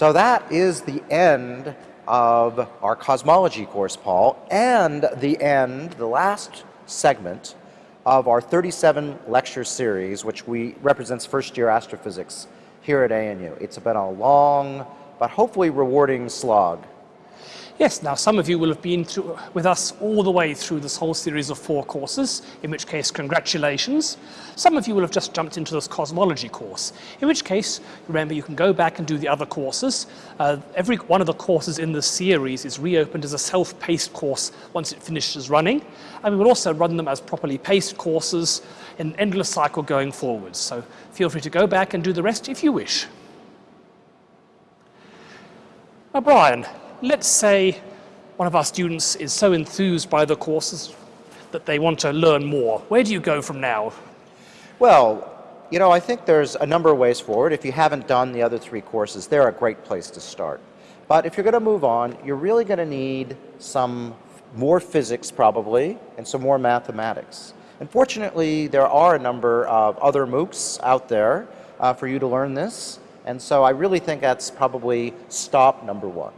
So that is the end of our cosmology course, Paul, and the end, the last segment of our 37 lecture series, which we represents first year astrophysics here at ANU. It's been a long, but hopefully rewarding slog. Yes, now some of you will have been through, with us all the way through this whole series of four courses, in which case congratulations. Some of you will have just jumped into this cosmology course, in which case remember you can go back and do the other courses. Uh, every one of the courses in this series is reopened as a self-paced course once it finishes running, and we will also run them as properly paced courses in an endless cycle going forwards. So feel free to go back and do the rest if you wish. Now Brian, let's say one of our students is so enthused by the courses that they want to learn more. Where do you go from now? Well, you know, I think there's a number of ways forward. If you haven't done the other three courses, they're a great place to start. But if you're going to move on, you're really going to need some more physics probably and some more mathematics. Unfortunately, there are a number of other MOOCs out there uh, for you to learn this. And so I really think that's probably stop number one.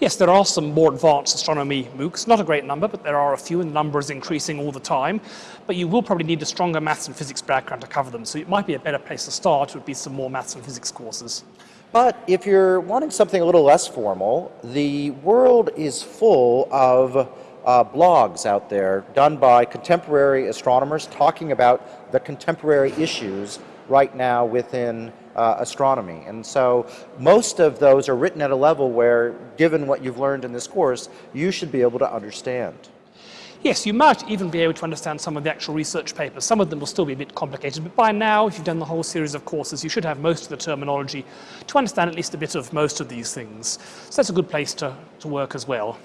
Yes, there are some more advanced astronomy MOOCs, not a great number, but there are a few and the number is increasing all the time. But you will probably need a stronger maths and physics background to cover them, so it might be a better place to start would be some more maths and physics courses. But if you're wanting something a little less formal, the world is full of uh, blogs out there done by contemporary astronomers talking about the contemporary issues right now within uh, astronomy. And so most of those are written at a level where, given what you've learned in this course, you should be able to understand. Yes, you might even be able to understand some of the actual research papers. Some of them will still be a bit complicated, but by now, if you've done the whole series of courses, you should have most of the terminology to understand at least a bit of most of these things. So that's a good place to, to work as well.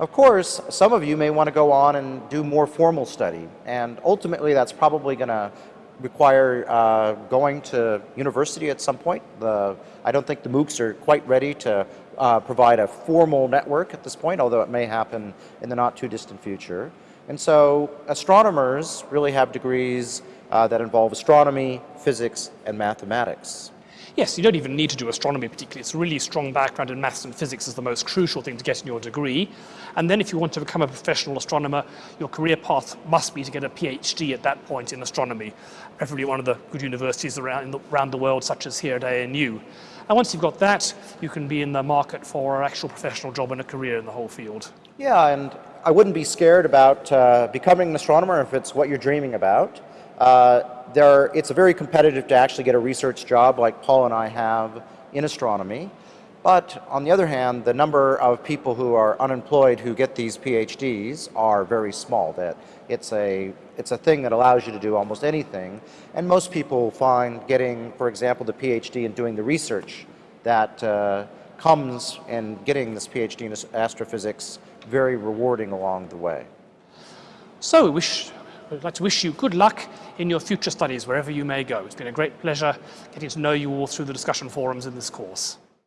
Of course, some of you may want to go on and do more formal study, and ultimately that's probably going to require uh, going to university at some point. The, I don't think the MOOCs are quite ready to uh, provide a formal network at this point, although it may happen in the not too distant future. And so astronomers really have degrees uh, that involve astronomy, physics, and mathematics. Yes, you don't even need to do astronomy particularly. It's a really strong background in maths and physics is the most crucial thing to get in your degree. And then if you want to become a professional astronomer, your career path must be to get a PhD at that point in astronomy, preferably one of the good universities around the, around the world, such as here at ANU. And once you've got that, you can be in the market for an actual professional job and a career in the whole field. Yeah, and I wouldn't be scared about uh, becoming an astronomer if it's what you're dreaming about. Uh, there, it's very competitive to actually get a research job like Paul and I have in astronomy. But on the other hand, the number of people who are unemployed who get these PhDs are very small. That it's a, it's a thing that allows you to do almost anything. And most people find getting, for example, the PhD and doing the research that uh, comes in getting this PhD in astrophysics very rewarding along the way. So we I'd like to wish you good luck in your future studies wherever you may go. It's been a great pleasure getting to know you all through the discussion forums in this course.